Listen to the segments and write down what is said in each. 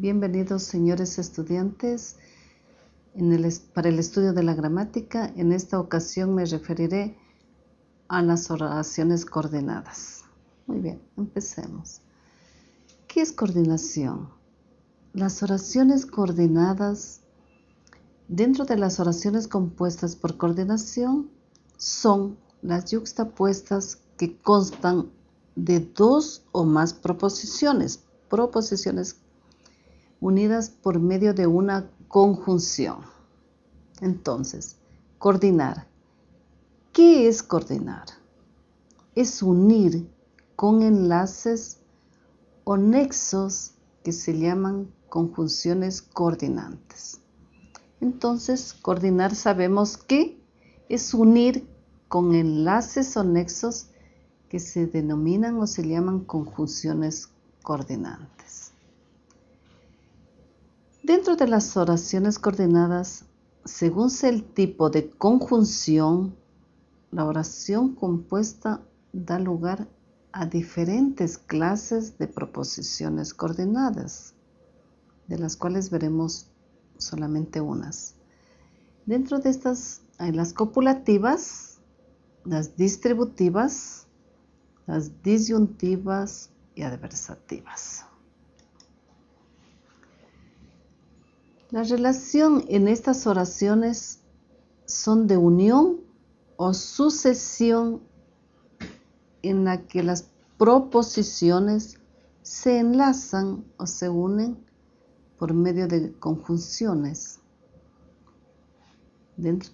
Bienvenidos señores estudiantes para el estudio de la gramática. En esta ocasión me referiré a las oraciones coordinadas. Muy bien, empecemos. ¿Qué es coordinación? Las oraciones coordinadas, dentro de las oraciones compuestas por coordinación, son las yuxtapuestas que constan de dos o más proposiciones, proposiciones unidas por medio de una conjunción. Entonces, coordinar. ¿Qué es coordinar? Es unir con enlaces o nexos que se llaman conjunciones coordinantes. Entonces, coordinar sabemos que es unir con enlaces o nexos que se denominan o se llaman conjunciones coordinantes. Dentro de las oraciones coordinadas, según sea el tipo de conjunción, la oración compuesta da lugar a diferentes clases de proposiciones coordinadas, de las cuales veremos solamente unas. Dentro de estas hay las copulativas, las distributivas, las disyuntivas y adversativas. La relación en estas oraciones son de unión o sucesión en la que las proposiciones se enlazan o se unen por medio de conjunciones.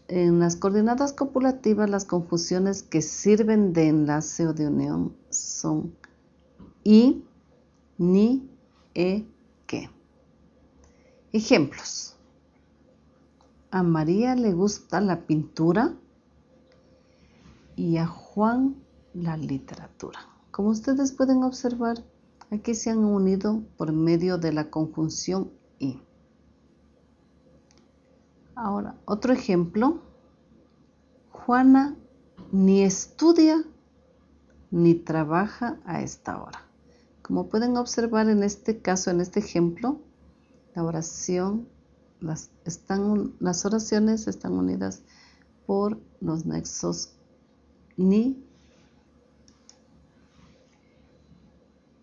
En las coordenadas copulativas, las conjunciones que sirven de enlace o de unión son y, ni, e. Ejemplos. A María le gusta la pintura y a Juan la literatura. Como ustedes pueden observar, aquí se han unido por medio de la conjunción y. Ahora, otro ejemplo. Juana ni estudia ni trabaja a esta hora. Como pueden observar en este caso, en este ejemplo, la oración, las, las oraciones están unidas por los nexos ni.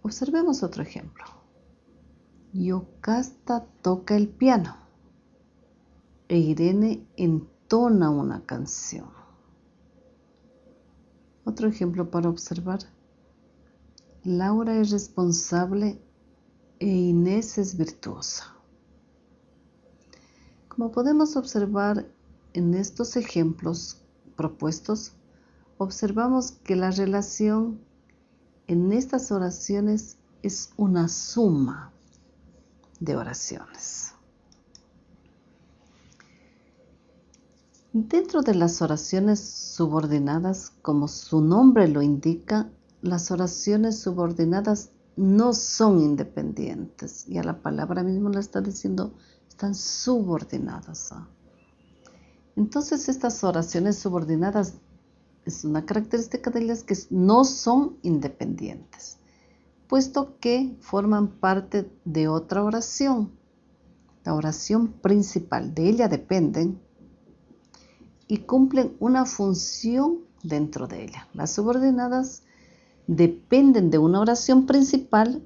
Observemos otro ejemplo. Yocasta toca el piano e Irene entona una canción. Otro ejemplo para observar. Laura es responsable e Inés es virtuosa. Como podemos observar en estos ejemplos propuestos, observamos que la relación en estas oraciones es una suma de oraciones. Dentro de las oraciones subordinadas, como su nombre lo indica, las oraciones subordinadas no son independientes. Y a la palabra mismo le está diciendo están subordinadas Entonces estas oraciones subordinadas es una característica de ellas que no son independientes, puesto que forman parte de otra oración, la oración principal. De ella dependen y cumplen una función dentro de ella. Las subordinadas dependen de una oración principal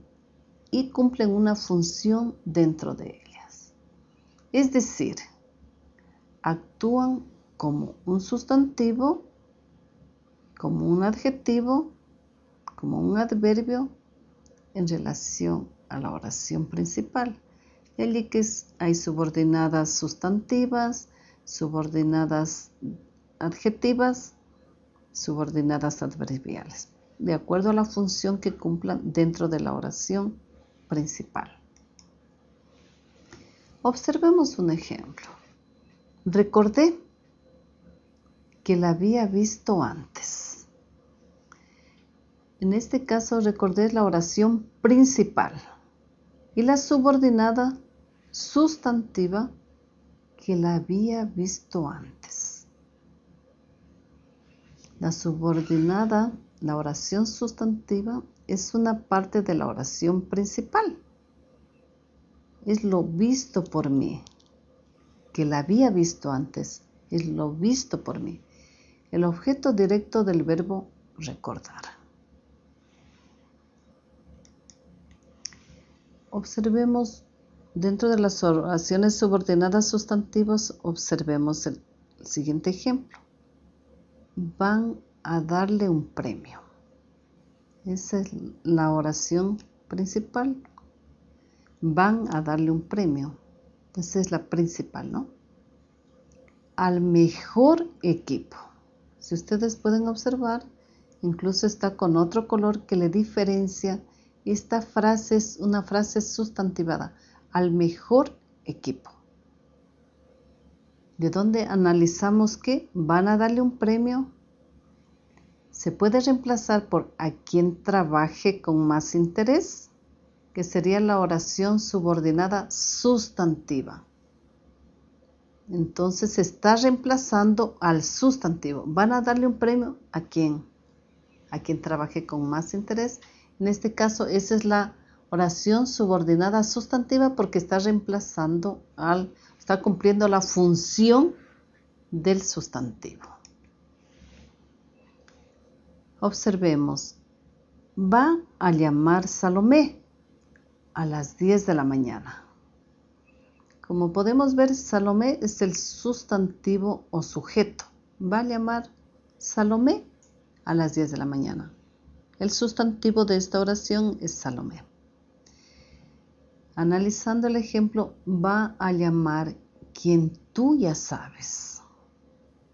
y cumplen una función dentro de ella. Es decir, actúan como un sustantivo, como un adjetivo, como un adverbio en relación a la oración principal. Hay subordinadas sustantivas, subordinadas adjetivas, subordinadas adverbiales, de acuerdo a la función que cumplan dentro de la oración principal. Observemos un ejemplo. Recordé que la había visto antes. En este caso recordé la oración principal y la subordinada sustantiva que la había visto antes. La subordinada, la oración sustantiva, es una parte de la oración principal es lo visto por mí, que la había visto antes, es lo visto por mí. El objeto directo del verbo recordar. Observemos dentro de las oraciones subordinadas sustantivas, observemos el siguiente ejemplo. Van a darle un premio. Esa es la oración principal. Van a darle un premio. Esa es la principal, ¿no? Al mejor equipo. Si ustedes pueden observar, incluso está con otro color que le diferencia. Esta frase es una frase sustantivada, al mejor equipo. ¿De dónde analizamos que van a darle un premio? Se puede reemplazar por a quien trabaje con más interés, que sería la oración subordinada sustantiva. Entonces se está reemplazando al sustantivo. Van a darle un premio a quien, a quien trabaje con más interés. En este caso, esa es la oración subordinada sustantiva porque está reemplazando al, está cumpliendo la función del sustantivo. Observemos, va a llamar Salomé a las 10 de la mañana. Como podemos ver, Salomé es el sustantivo o sujeto. Va a llamar Salomé a las 10 de la mañana. El sustantivo de esta oración es Salomé. Analizando el ejemplo, va a llamar quien tú ya sabes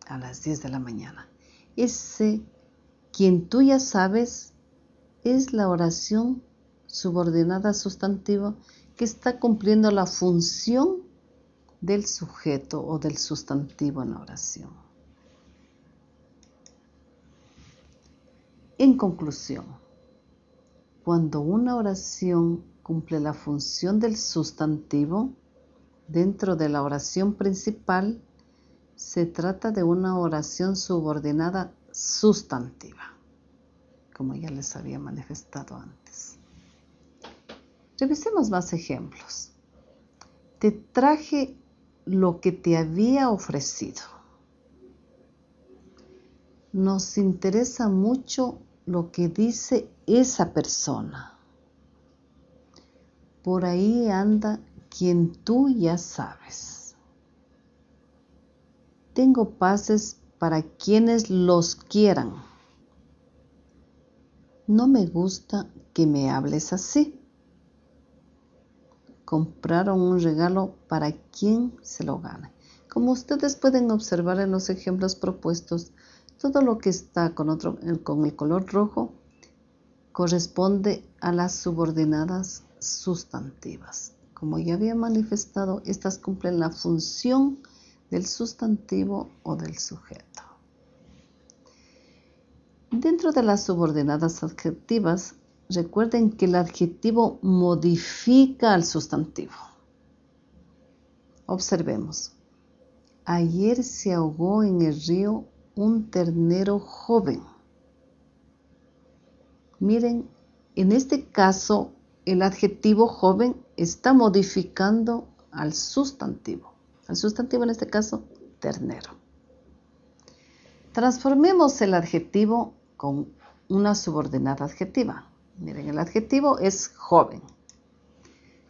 a las 10 de la mañana. Ese quien tú ya sabes es la oración subordinada sustantivo que está cumpliendo la función del sujeto o del sustantivo en la oración. En conclusión, cuando una oración cumple la función del sustantivo dentro de la oración principal, se trata de una oración subordinada sustantiva, como ya les había manifestado antes. Revisemos más ejemplos. Te traje lo que te había ofrecido. Nos interesa mucho lo que dice esa persona. Por ahí anda quien tú ya sabes. Tengo pases para quienes los quieran. No me gusta que me hables así compraron un regalo para quien se lo gane. Como ustedes pueden observar en los ejemplos propuestos, todo lo que está con, otro, el color rojo corresponde a las subordinadas sustantivas. Como ya había manifestado, estas cumplen la función del sustantivo o del sujeto. Dentro de las subordinadas adjetivas Recuerden que el adjetivo modifica al sustantivo. Observemos. Ayer se ahogó en el río un ternero joven. Miren, en este caso el adjetivo joven está modificando al sustantivo. Al sustantivo en este caso, ternero. Transformemos el adjetivo con una subordinada adjetiva. Miren, el adjetivo es joven.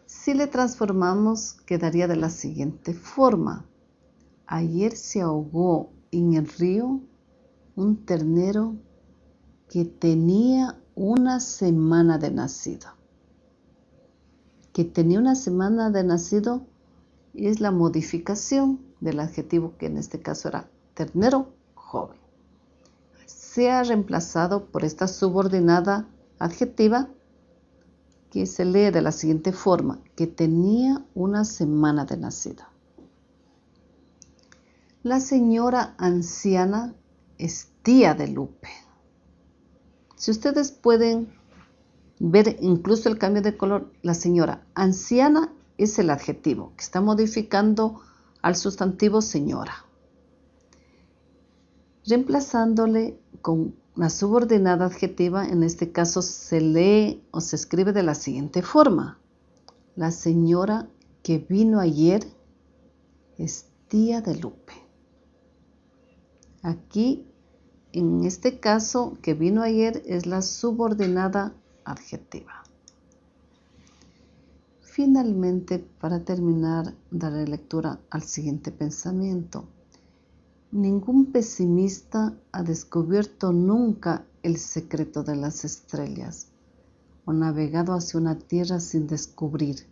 Si le transformamos, quedaría de la siguiente forma. Ayer se ahogó en el río un ternero que tenía una semana de nacido. Que tenía una semana de nacido es la modificación del adjetivo que en este caso era ternero joven. Se ha reemplazado por esta subordinada adjetiva que se lee de la siguiente forma, que tenía una semana de nacido. La señora anciana es tía de Lupe. Si ustedes pueden ver incluso el cambio de color, la señora anciana es el adjetivo que está modificando al sustantivo señora, reemplazándole con la subordinada adjetiva en este caso se lee o se escribe de la siguiente forma. La señora que vino ayer es tía de Lupe. Aquí, en este caso, que vino ayer es la subordinada adjetiva. Finalmente, para terminar, daré lectura al siguiente pensamiento. Ningún pesimista ha descubierto nunca el secreto de las estrellas, o navegado hacia una tierra sin descubrir,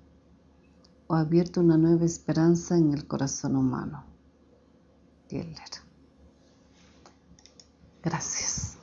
o abierto una nueva esperanza en el corazón humano. Geller. Gracias.